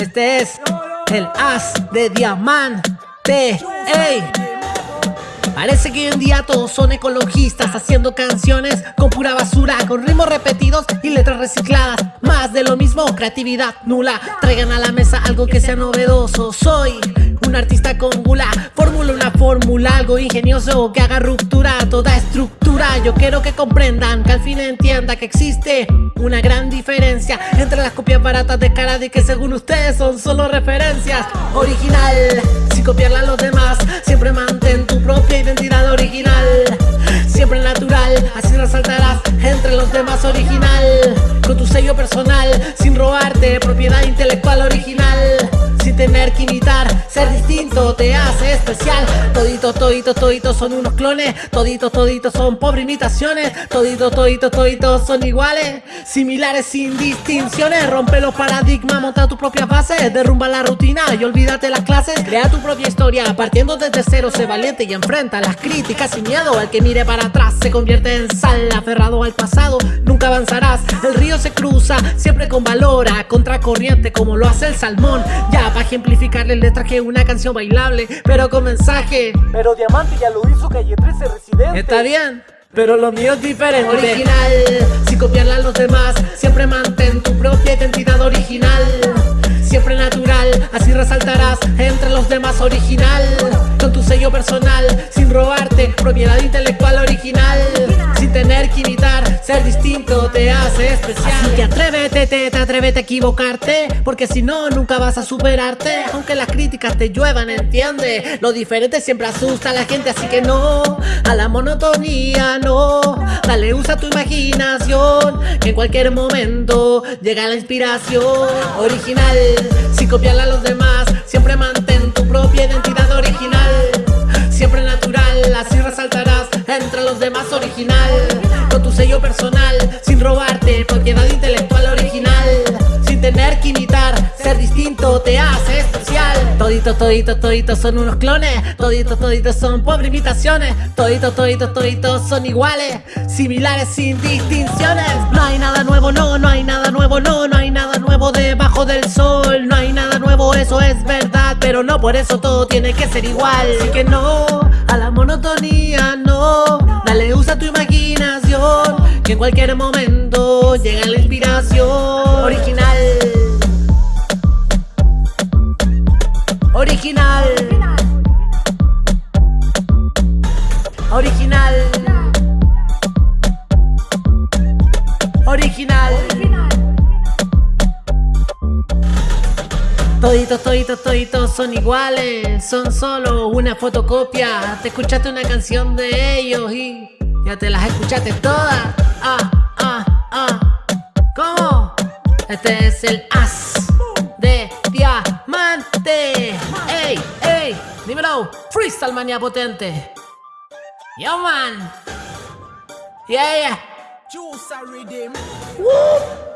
Este es el as de diamante. Ey. Parece que hoy en día todos son ecologistas Haciendo canciones con pura basura Con ritmos repetidos y letras recicladas Más de lo mismo, creatividad nula Traigan a la mesa algo que sea novedoso Soy un artista con gula Fórmula algo ingenioso Que haga ruptura toda estructura. Yo quiero que comprendan, que al fin entienda Que existe una gran diferencia Entre las copias baratas de de Que según ustedes son solo referencias. Original, sin copiarla a los demás Siempre mantén tu propia identidad original. Siempre natural, así resaltarás entre los demás original. Con tu sello personal, sin robarte propiedad intelectual original te hace especial. Toditos, toditos, toditos son unos clones. Toditos, toditos son pobres imitaciones. Toditos, toditos, toditos son iguales. Similares sin distinciones. Rompe los paradigmas, monta tus propias bases. Derrumba la rutina y olvídate las clases. Crea tu propia historia, partiendo desde cero. Sé valiente y enfrenta las críticas sin miedo. El que mire para atrás se convierte en sal. Aferrado al pasado, nunca avanzarás. El río se cruza, siempre con valor. A contracorriente como lo hace el salmón. Ya para ejemplificarle le traje una canción bailable, pero con mensaje. Pero Diamante ya lo hizo Calle 13 Residente. Está bien. Pero lo mío es diferente Original, sin copiarla a los demás Siempre mantén tu propia identidad original Siempre natural, así resaltarás entre los demás original Con tu sello personal, sin robarte Propiedad intelectual original ser distinto te hace especial. Así que atrévete, te, te atrévete a equivocarte Porque si no, nunca vas a superarte. Aunque las críticas te lluevan, entiende. Lo diferente siempre asusta a la gente, así que no. A la monotonía, no. Dale, usa tu imaginación Que en cualquier momento llega la inspiración. Original, sin copiarla a los demás Siempre mantén tu propia identidad original. Siempre natural, así resaltarás entre los demás original Sin robarte propiedad intelectual original. Sin tener que imitar, ser distinto te hace especial. Toditos, toditos, toditos son unos clones. Toditos, toditos son pobres imitaciones. Toditos, toditos, toditos son iguales Similares sin distinciones. No hay nada nuevo, no, no hay nada nuevo, no No hay nada nuevo debajo del sol. No hay nada nuevo, eso es verdad Pero no por eso todo tiene que ser igual. Así que no, a la monotonía Que en cualquier momento llega la inspiración. Original. Original. Original. Original. Toditos, toditos, toditos son iguales Son solo una fotocopia. Te escuchaste una canción de ellos y ya te las escuchaste todas Ah, ah, ah ¿Cómo? Este es el as de diamante Ey, ey, dímelo Freestyle manía potente Yo man Yeah, yeah Juice. Woo!